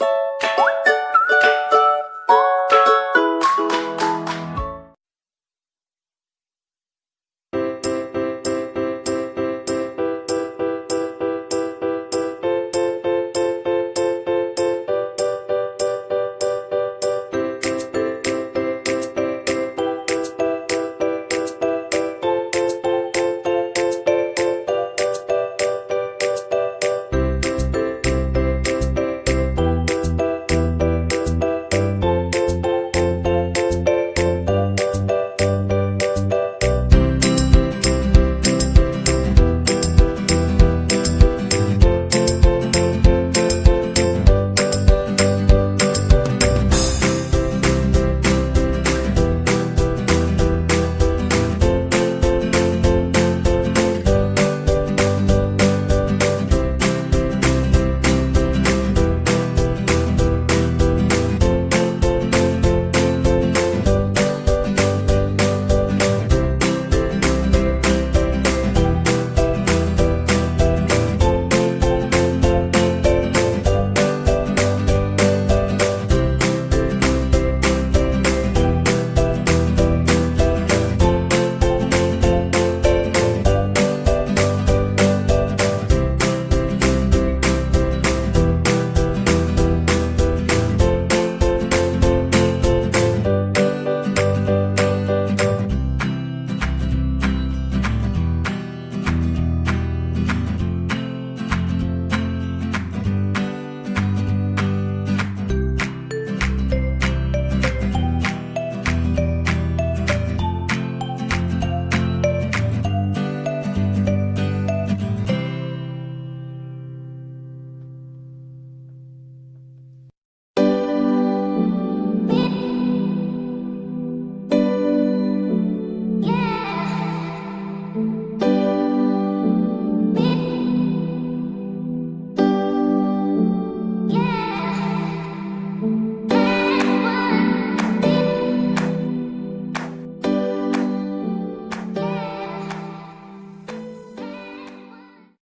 you